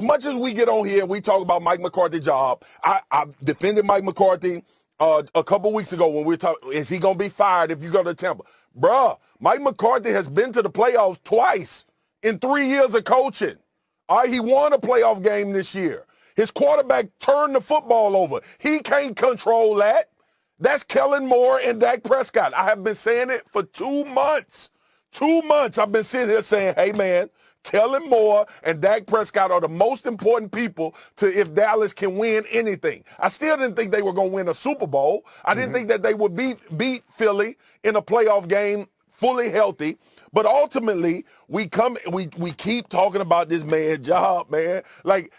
much as we get on here and we talk about Mike McCarthy's job, I, I defended Mike McCarthy uh, a couple weeks ago when we were talking, is he going to be fired if you go to Tampa? Bruh, Mike McCarthy has been to the playoffs twice in three years of coaching. All right, he won a playoff game this year. His quarterback turned the football over. He can't control that. That's Kellen Moore and Dak Prescott. I have been saying it for two months. Two months I've been sitting here saying, hey, man, Kellen Moore and Dak Prescott are the most important people to if Dallas can win anything. I still didn't think they were going to win a Super Bowl. I didn't mm-hmm. think that they would beat beat Philly in a playoff game fully healthy. But ultimately, we come we we keep talking about this man job, man. Like,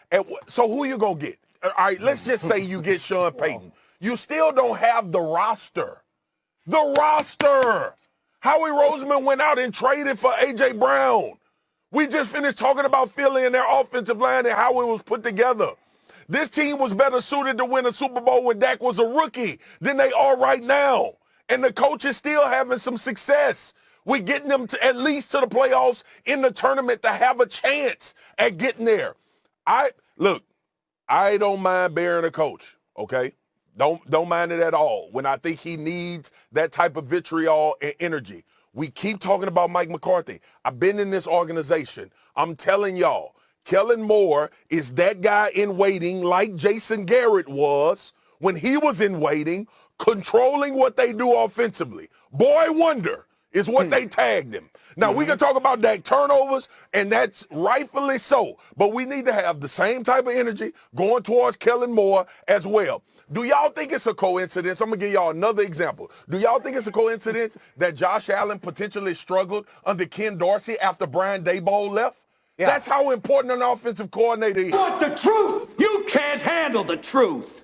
so who you gonna get? All right, let's just say you get Sean Payton. You still don't have the roster. The roster. Howie Roseman went out and traded for AJ Brown. We just finished talking about Philly and their offensive line and how it was put together. This team was better suited to win a Super Bowl when Dak was a rookie than they are right now. And the coach is still having some success. We're getting them to at least to the playoffs in the tournament to have a chance at getting there. I look, I don't mind bearing a coach, okay? Don't don't mind it at all. When I think he needs that type of vitriol and energy. We keep talking about Mike McCarthy. I've been in this organization. I'm telling y'all, Kellen Moore is that guy in waiting like Jason Garrett was when he was in waiting, controlling what they do offensively. Boy wonder is what they tagged him. Now mm-hmm. we can talk about that turnovers, and that's rightfully so. But we need to have the same type of energy going towards Kellen Moore as well. Do y'all think it's a coincidence? I'm gonna give y'all another example. Do y'all think it's a coincidence that Josh Allen potentially struggled under Ken Dorsey after Brian Daboll left? Yeah. That's how important an offensive coordinator is. Want the truth? You can't handle the truth.